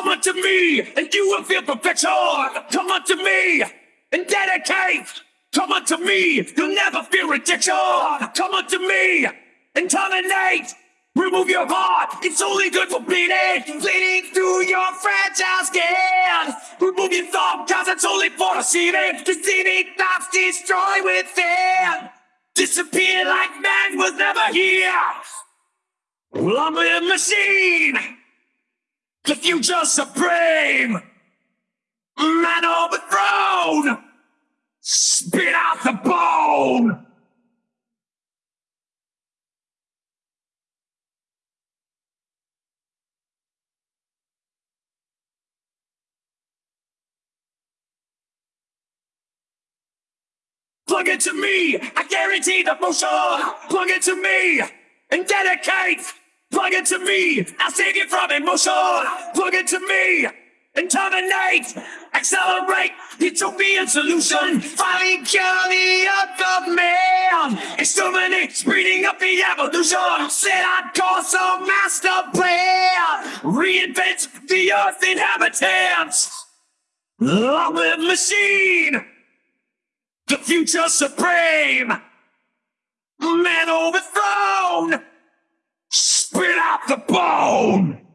Come unto me, and you will feel perfection. Come unto me, and dedicate. Come unto me, you'll never feel rejection. Come unto me, and terminate. Remove your heart, it's only good for bleeding. Bleeding through your fragile skin. Remove your thought, cause it's only for deceiving. Deceiving thoughts destroy within. Disappear like man was never here. Well, I'm a machine. The future supreme. Man overthrown. Spit out the bone. Plug into me, I guarantee the motion. Plug into me and dedicate. Plug it to me, I'll save you from emotion. Plug it to me and terminate. Accelerate, utopian solution. Finally cure the of man. Exterminate, speeding up the evolution. Set on course of master plan. Reinvent the earth inhabitants. Love machine. The future supreme! Man overthrown! Spit out the bone!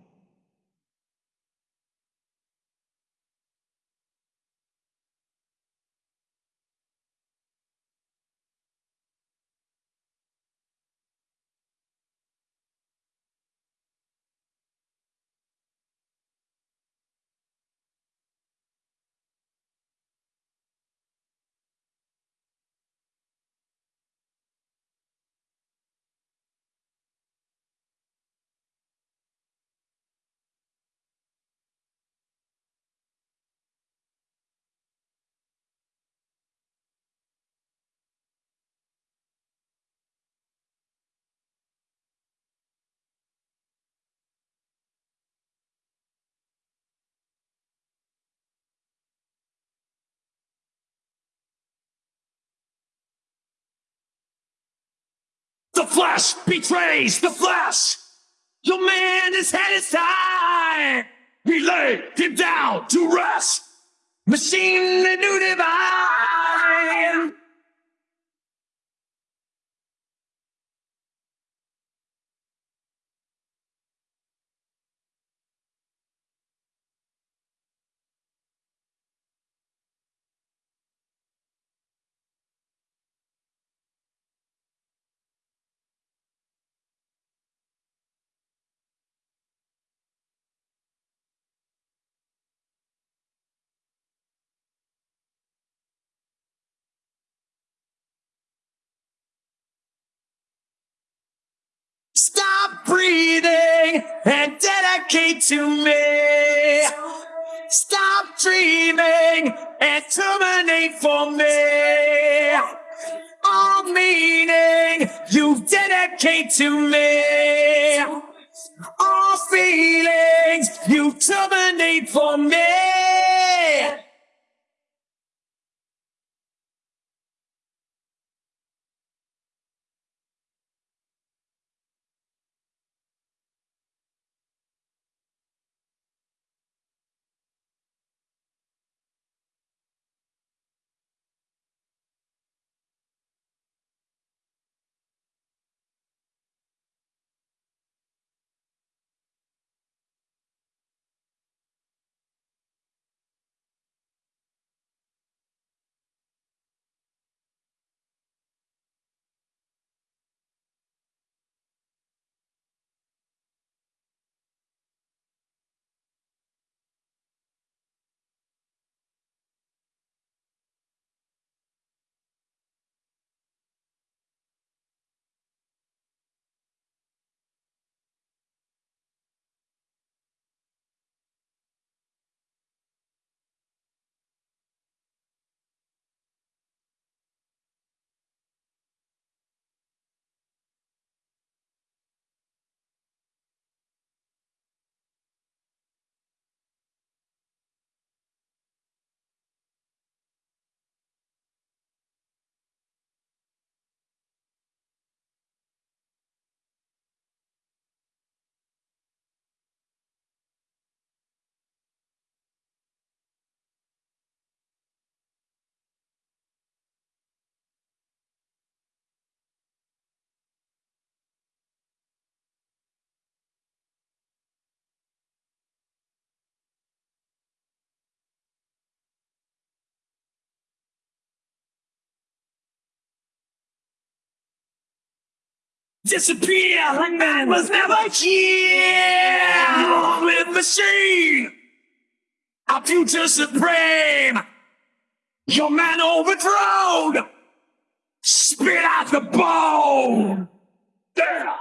The flesh betrays the flesh! Your man, is head is tied! He laid him down to rest! Machine the new divine! Breathing and dedicate to me. Stop dreaming and terminate for me. All meaning you dedicate to me. All feelings you terminate for me. Disappear like man was never here. With machine, our future supreme. Your man overthrown. Spit out the bone. Yeah.